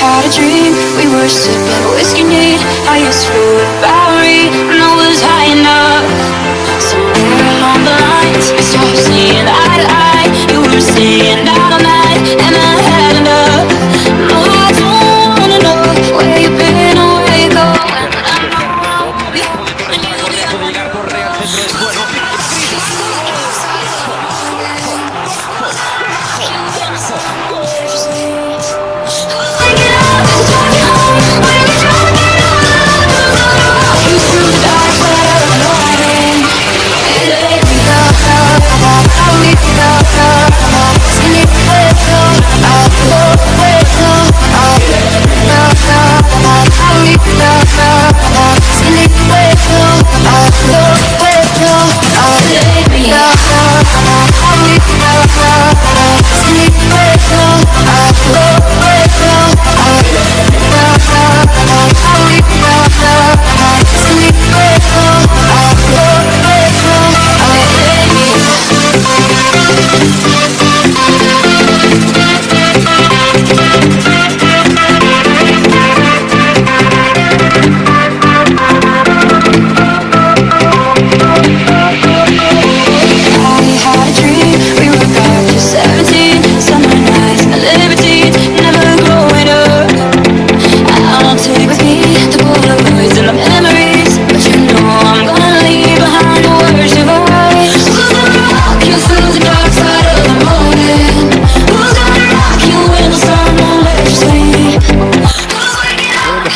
had a dream We were sipping whiskey neat. I used to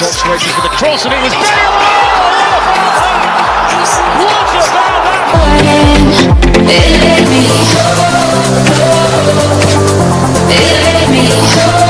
Waiting for the cross, and it was let me. It let me.